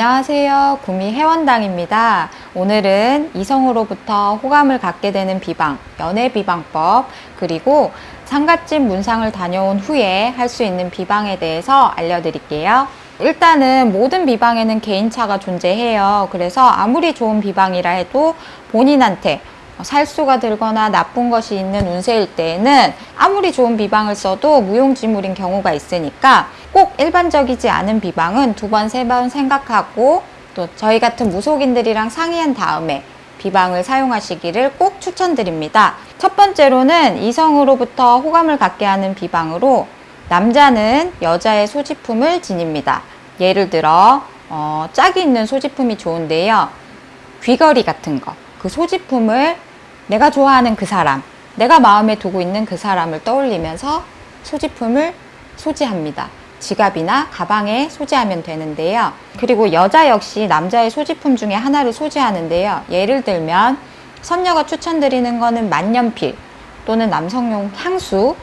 안녕하세요. 구미 해원당입니다. 오늘은 이성으로부터 호감을 갖게 되는 비방, 연애 비방법, 그리고 상갓집 문상을 다녀온 후에 할 수 있는 비방에 대해서 알려드릴게요. 일단은 모든 비방에는 개인차가 존재해요. 그래서 아무리 좋은 비방이라 해도 본인한테 살수가 들거나 나쁜 것이 있는 운세일 때에는 아무리 좋은 비방을 써도 무용지물인 경우가 있으니까 꼭 일반적이지 않은 비방은 두 번, 세 번 생각하고 또 저희 같은 무속인들이랑 상의한 다음에 비방을 사용하시기를 꼭 추천드립니다. 첫 번째로는 이성으로부터 호감을 갖게 하는 비방으로 남자는 여자의 소지품을 지닙니다. 예를 들어 어, 짝이 있는 소지품이 좋은데요. 귀걸이 같은 거. 그 소지품을 내가 좋아하는 그 사람, 내가 마음에 두고 있는 그 사람을 떠올리면서 소지품을 소지합니다. 지갑이나 가방에 소지하면 되는데요. 그리고 여자 역시 남자의 소지품 중에 하나를 소지하는데요. 예를 들면 선녀가 추천드리는 거는 만년필 또는 남성용 향수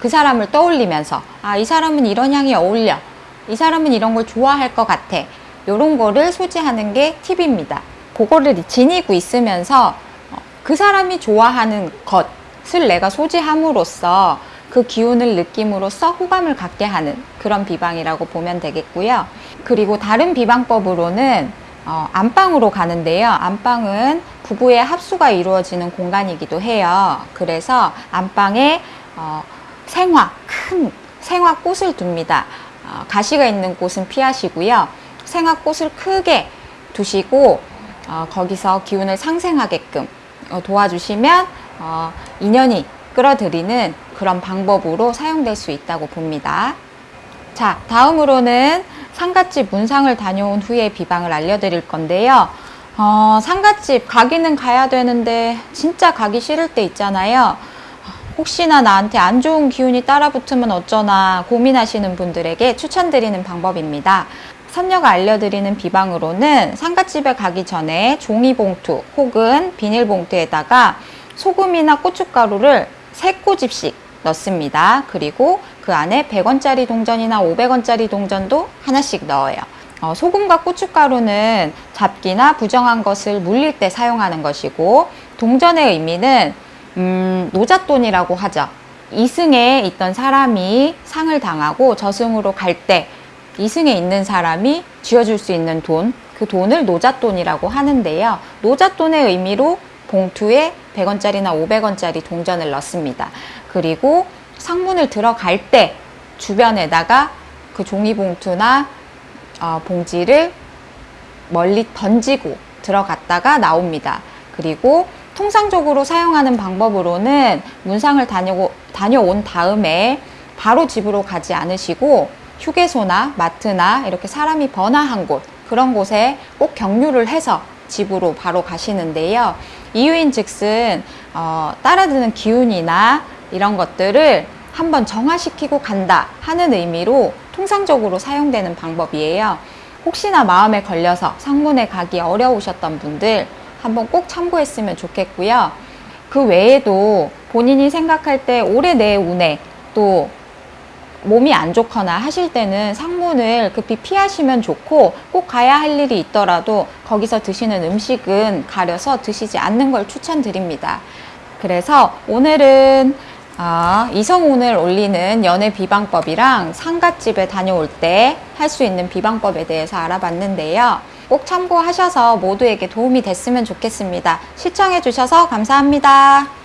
그 사람을 떠올리면서 아 이 사람은 이런 향이 어울려 이 사람은 이런 걸 좋아할 것 같아 이런 거를 소지하는 게 팁입니다. 그거를 지니고 있으면서 그 사람이 좋아하는 것을 내가 소지함으로써 그 기운을 느낌으로써 호감을 갖게 하는 그런 비방이라고 보면 되겠고요. 그리고 다른 비방법으로는 어, 안방으로 가는데요. 안방은 부부의 합수가 이루어지는 공간이기도 해요. 그래서 안방에 어, 생화, 큰 생화꽃을 둡니다. 어, 가시가 있는 곳은 피하시고요. 생화꽃을 크게 두시고 어, 거기서 기운을 상생하게끔 어, 도와주시면 어, 인연이 끌어들이는 그런 방법으로 사용될 수 있다고 봅니다. 자, 다음으로는 상갓집 문상을 다녀온 후에 비방을 알려드릴 건데요. 어, 상갓집 가기는 가야 되는데 진짜 가기 싫을 때 있잖아요. 혹시나 나한테 안 좋은 기운이 따라붙으면 어쩌나 고민하시는 분들에게 추천드리는 방법입니다. 선녀가 알려드리는 비방으로는 상갓집에 가기 전에 종이봉투 혹은 비닐봉투에다가 소금이나 고춧가루를 3꼬집씩 넣습니다. 그리고 그 안에 100원짜리 동전이나 500원짜리 동전도 하나씩 넣어요. 어, 소금과 고춧가루는 잡기나 부정한 것을 물릴 때 사용하는 것이고 동전의 의미는 음, 노잣돈이라고 하죠. 이승에 있던 사람이 상을 당하고 저승으로 갈 때 이승에 있는 사람이 쥐어줄 수 있는 돈, 그 돈을 노잣돈이라고 하는데요. 노잣돈의 의미로 봉투에 100원짜리나 500원짜리 동전을 넣습니다. 그리고 상문을 들어갈 때 주변에다가 그 종이봉투나 어, 봉지를 멀리 던지고 들어갔다가 나옵니다. 그리고 통상적으로 사용하는 방법으로는 문상을 다녀, 다녀온 다음에 바로 집으로 가지 않으시고 휴게소나 마트나 이렇게 사람이 번화한 곳 그런 곳에 꼭 경유를 해서 집으로 바로 가시는데요. 이유인 즉슨 어, 따라드는 기운이나 이런 것들을 한번 정화시키고 간다 하는 의미로 통상적으로 사용되는 방법이에요. 혹시나 마음에 걸려서 상문에 가기 어려우셨던 분들 한번 꼭 참고했으면 좋겠고요. 그 외에도 본인이 생각할 때 올해 내 운에 또 몸이 안 좋거나 하실 때는 상문을 급히 피하시면 좋고 꼭 가야 할 일이 있더라도 거기서 드시는 음식은 가려서 드시지 않는 걸 추천드립니다. 그래서 오늘은 어, 이성운을 올리는 연애 비방법이랑 상갓집에 다녀올 때 할 수 있는 비방법에 대해서 알아봤는데요. 꼭 참고하셔서 모두에게 도움이 됐으면 좋겠습니다. 시청해 주셔서 감사합니다.